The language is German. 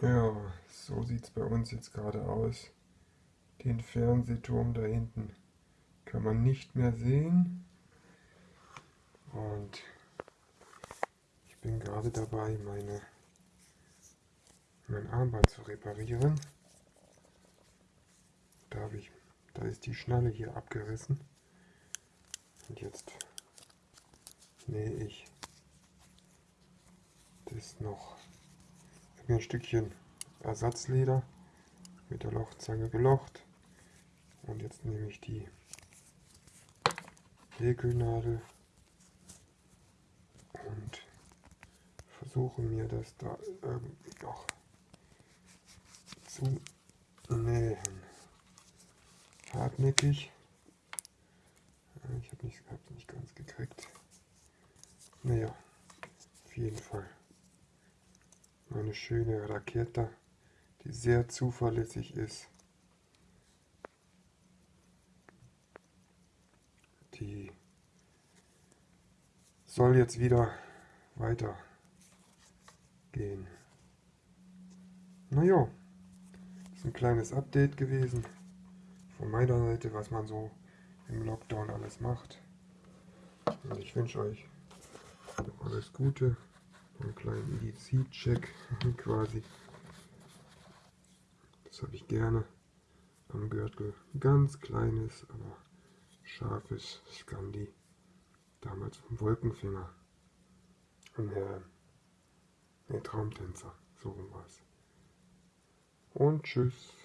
Ja, so sieht es bei uns jetzt gerade aus. Den Fernsehturm da hinten kann man nicht mehr sehen. Und ich bin gerade dabei, meine, mein Armband zu reparieren. Da, ich, da ist die Schnalle hier abgerissen. Und jetzt nähe ich das noch mir ein Stückchen Ersatzleder mit der Lochzange gelocht. Und jetzt nehme ich die Häkelnadel und versuche mir das da irgendwie noch zu nähen. Hartnäckig. Ich habe nicht, nicht ganz gekriegt. Naja, auf jeden Fall eine schöne Rakete, die sehr zuverlässig ist. Die soll jetzt wieder weiter gehen. Naja, ist ein kleines Update gewesen von meiner Seite, was man so im Lockdown alles macht. Und ich wünsche euch alles Gute einen kleinen EDC-Check quasi. Das habe ich gerne am Gürtel. Ganz kleines, aber scharfes Scandi. Damals vom Wolkenfinger. Und der, der Traumtänzer. So rum war es. Und tschüss.